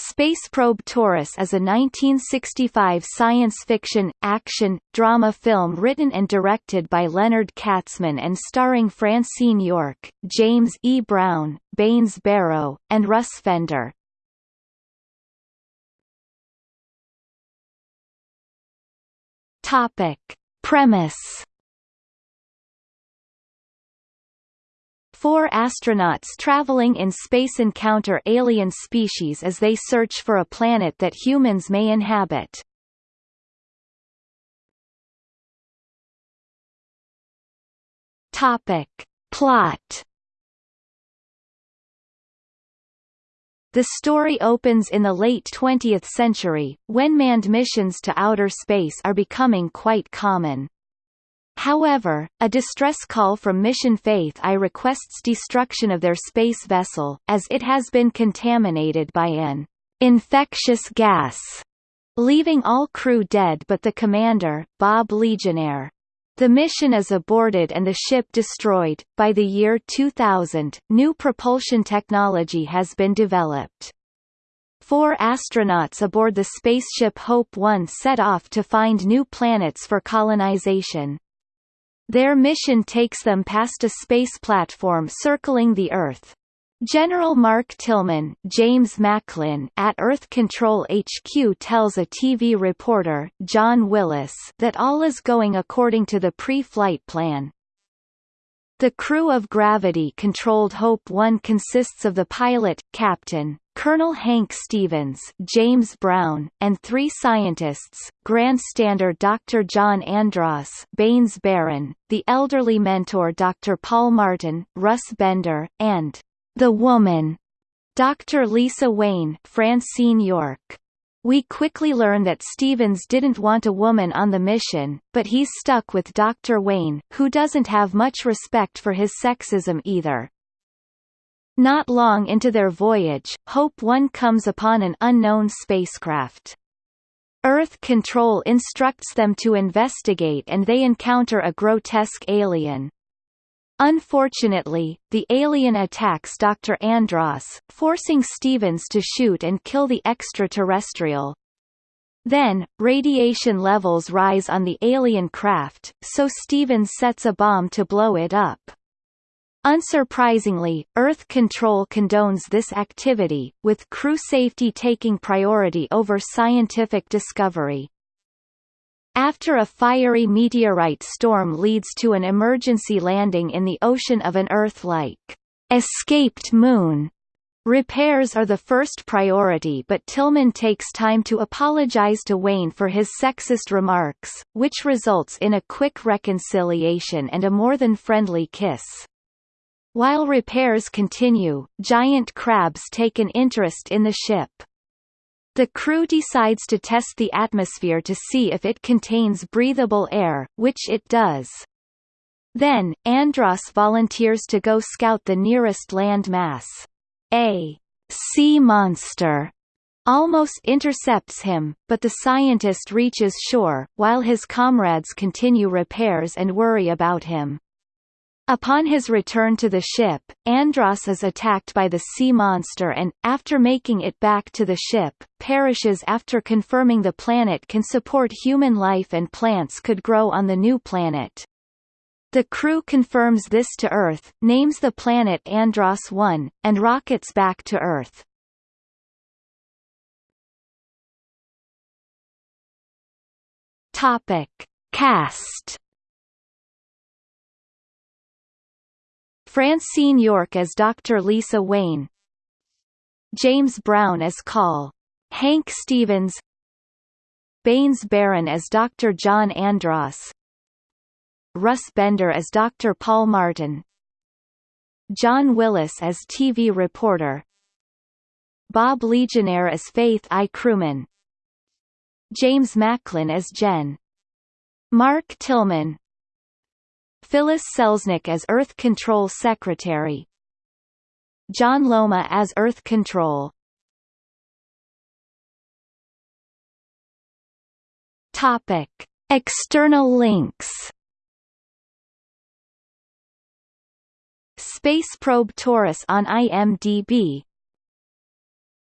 Space Probe Taurus is a 1965 science fiction, action, drama film written and directed by Leonard Katzman and starring Francine York, James E. Brown, Baynes Barron, and Russ Bender. Topic. Premise Four astronauts traveling in space encounter alien species as they search for a planet that humans may inhabit. Topic. Plot The story opens in the late 20th century, when manned missions to outer space are becoming quite common. However, a distress call from Mission Faith I requests destruction of their space vessel, as it has been contaminated by an infectious gas, leaving all crew dead but the commander, Bob Legionaire. The mission is aborted and the ship destroyed. By the year 2000, new propulsion technology has been developed. Four astronauts aboard the spaceship Hope 1 set off to find new planets for colonization. Their mission takes them past a space platform circling the Earth. General Mark Tillman James Macklin at Earth Control HQ tells a TV reporter, John Willis, that all is going according to the pre-flight plan. The crew of Gravity-controlled Hope 1 consists of the pilot, Captain, Colonel Hank Stevens, James Brown, and three scientists, grandstander Dr. John Andros Baynes Barron, the elderly mentor Dr. Paul Martin, Russ Bender, and the woman, Dr. Lisa Wayne Francine York. We quickly learn that Stevens didn't want a woman on the mission, but he's stuck with Dr. Wayne, who doesn't have much respect for his sexism either. Not long into their voyage, Hope 1 comes upon an unknown spacecraft. Earth Control instructs them to investigate and they encounter a grotesque alien. Unfortunately, the alien attacks Dr. Andros, forcing Stevens to shoot and kill the extraterrestrial. Then, radiation levels rise on the alien craft, so Stevens sets a bomb to blow it up. Unsurprisingly, Earth Control condones this activity, with crew safety taking priority over scientific discovery. After a fiery meteorite storm leads to an emergency landing in the ocean of an Earth-like escaped moon, Repairs are the first priority but Tillman takes time to apologize to Wayne for his sexist remarks, which results in a quick reconciliation and a more than friendly kiss. While repairs continue, giant crabs take an interest in the ship. The crew decides to test the atmosphere to see if it contains breathable air, which it does. Then, Andros volunteers to go scout the nearest land mass. A sea monster almost intercepts him, but the scientist reaches shore, while his comrades continue repairs and worry about him. Upon his return to the ship, Andros is attacked by the sea monster and, after making it back to the ship, perishes after confirming the planet can support human life and plants could grow on the new planet. The crew confirms this to Earth, names the planet Andros 1, and rockets back to Earth. Topic. Cast Francine York as Dr. Lisa Wayne James Brown as Call. Hank Stevens Baynes Barron as Dr. John Andros Russ Bender as Dr. Paul Martin John Willis as TV reporter Bob Legionaire as Faith I. Crewman James Macklin as Jen Mark Tillman Phyllis Selznick as Earth Control Secretary. John Lomma as Earth Control. Topic. External links. Space Probe Taurus on IMDb